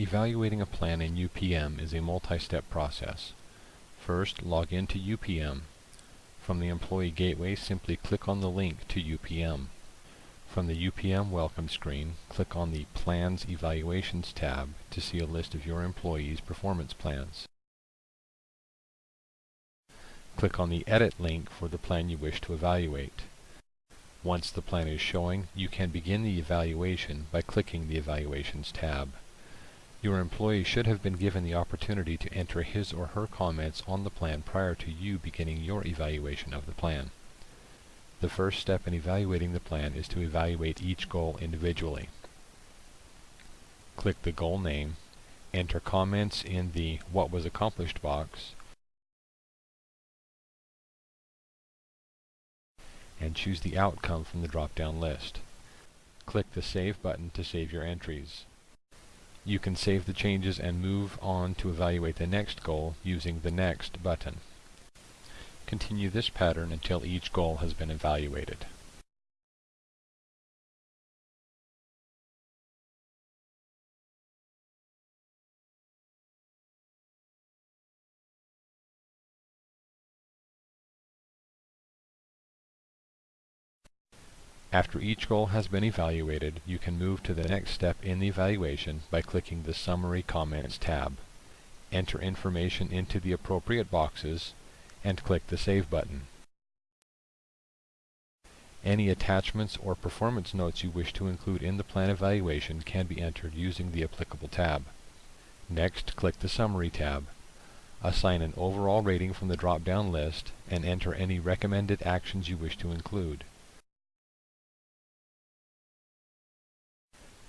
Evaluating a plan in UPM is a multi-step process. First, log into UPM. From the Employee Gateway, simply click on the link to UPM. From the UPM Welcome screen, click on the Plans Evaluations tab to see a list of your employees' performance plans. Click on the Edit link for the plan you wish to evaluate. Once the plan is showing, you can begin the evaluation by clicking the Evaluations tab. Your employee should have been given the opportunity to enter his or her comments on the plan prior to you beginning your evaluation of the plan. The first step in evaluating the plan is to evaluate each goal individually. Click the goal name, enter comments in the What was accomplished box, and choose the outcome from the drop-down list. Click the Save button to save your entries. You can save the changes and move on to evaluate the next goal using the Next button. Continue this pattern until each goal has been evaluated. After each goal has been evaluated, you can move to the next step in the evaluation by clicking the Summary Comments tab. Enter information into the appropriate boxes and click the Save button. Any attachments or performance notes you wish to include in the plan evaluation can be entered using the applicable tab. Next, click the Summary tab. Assign an overall rating from the drop-down list and enter any recommended actions you wish to include.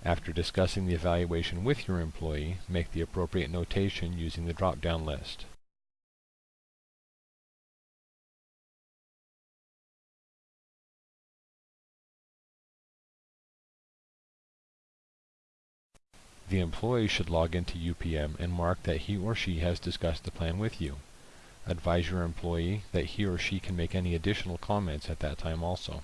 After discussing the evaluation with your employee, make the appropriate notation using the drop-down list. The employee should log into UPM and mark that he or she has discussed the plan with you. Advise your employee that he or she can make any additional comments at that time also.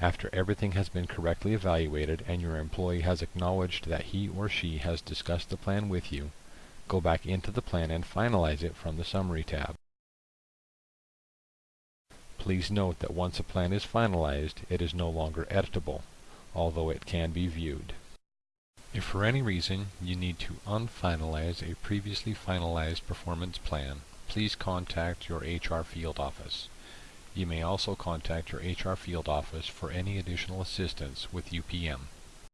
After everything has been correctly evaluated and your employee has acknowledged that he or she has discussed the plan with you, go back into the plan and finalize it from the Summary tab. Please note that once a plan is finalized, it is no longer editable, although it can be viewed. If for any reason you need to unfinalize a previously finalized performance plan, please contact your HR field office. You may also contact your HR field office for any additional assistance with UPM.